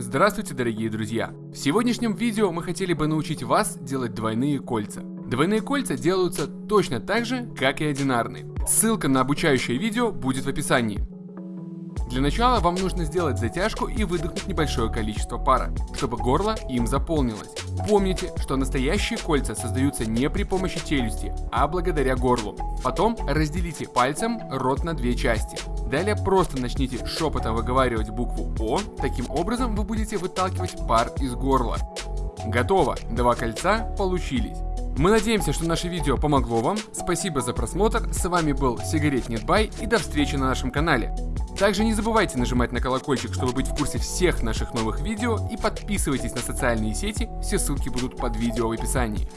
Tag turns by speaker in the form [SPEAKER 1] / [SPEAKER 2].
[SPEAKER 1] Здравствуйте, дорогие друзья! В сегодняшнем видео мы хотели бы научить вас делать двойные кольца. Двойные кольца делаются точно так же, как и одинарные. Ссылка на обучающее видео будет в описании. Для начала вам нужно сделать затяжку и выдохнуть небольшое количество пара, чтобы горло им заполнилось. Помните, что настоящие кольца создаются не при помощи челюсти, а благодаря горлу. Потом разделите пальцем рот на две части. Далее просто начните шепотом выговаривать букву О, таким образом вы будете выталкивать пар из горла. Готово, два кольца получились. Мы надеемся, что наше видео помогло вам. Спасибо за просмотр. С вами был Сигарет Нетбай и до встречи на нашем канале. Также не забывайте нажимать на колокольчик, чтобы быть в курсе всех наших новых видео и подписывайтесь на социальные сети, все ссылки будут под видео в описании.